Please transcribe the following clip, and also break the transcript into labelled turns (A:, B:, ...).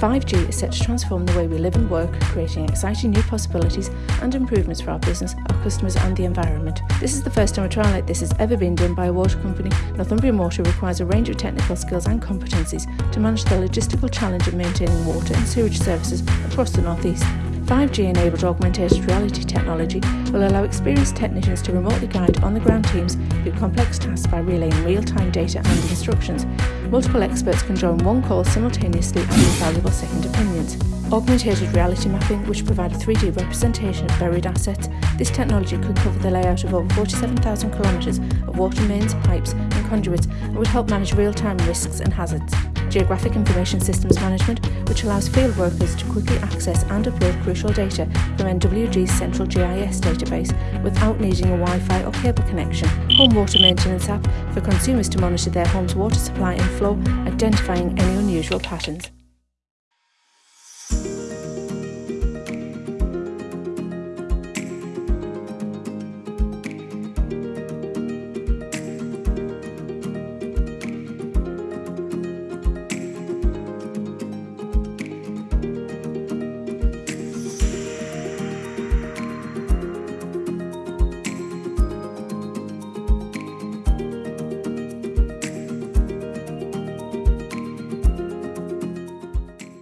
A: 5G is set to transform the way we live and work, creating exciting new possibilities and improvements for our business, our customers and the environment. This is the first time a trial like this has ever been done by a water company. Northumbrian Water requires a range of technical skills and competencies to manage the logistical challenge of maintaining water and sewage services across the North East. 5G-enabled augmented reality technology will allow experienced technicians to remotely guide on-the-ground teams through complex tasks by relaying real-time data and instructions. Multiple experts can join one call simultaneously and invaluable second opinions. Augmented reality mapping, which provide a 3D representation of buried assets, this technology could cover the layout of over 47,000 kilometres of water mains, pipes and conduits and would help manage real-time risks and hazards. Geographic Information Systems Management, which allows field workers to quickly access and upload crucial data from NWG's central GIS database without needing a Wi-Fi or cable connection. Home Water Maintenance app for consumers to monitor their home's water supply and flow, identifying any unusual patterns.